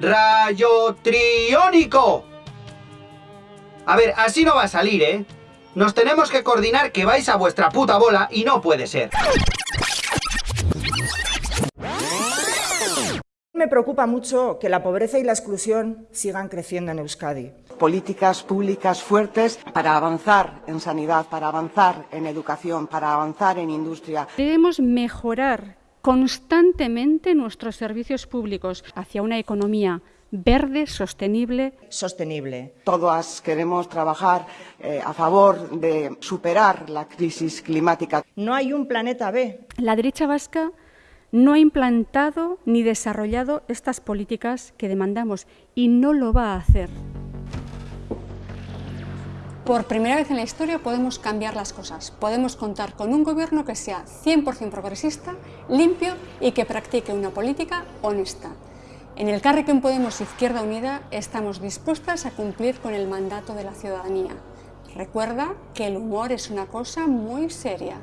rayo triónico. A ver, así no va a salir, ¿eh? Nos tenemos que coordinar que vais a vuestra puta bola y no puede ser. Me preocupa mucho que la pobreza y la exclusión sigan creciendo en Euskadi. Políticas públicas fuertes para avanzar en sanidad, para avanzar en educación, para avanzar en industria. Debemos mejorar constantemente nuestros servicios públicos hacia una economía verde, sostenible. Sostenible. Todas queremos trabajar eh, a favor de superar la crisis climática. No hay un planeta B. La derecha vasca no ha implantado ni desarrollado estas políticas que demandamos y no lo va a hacer. Por primera vez en la historia podemos cambiar las cosas. Podemos contar con un gobierno que sea 100% progresista, limpio y que practique una política honesta. En el Carrequín Podemos Izquierda Unida estamos dispuestas a cumplir con el mandato de la ciudadanía. Recuerda que el humor es una cosa muy seria.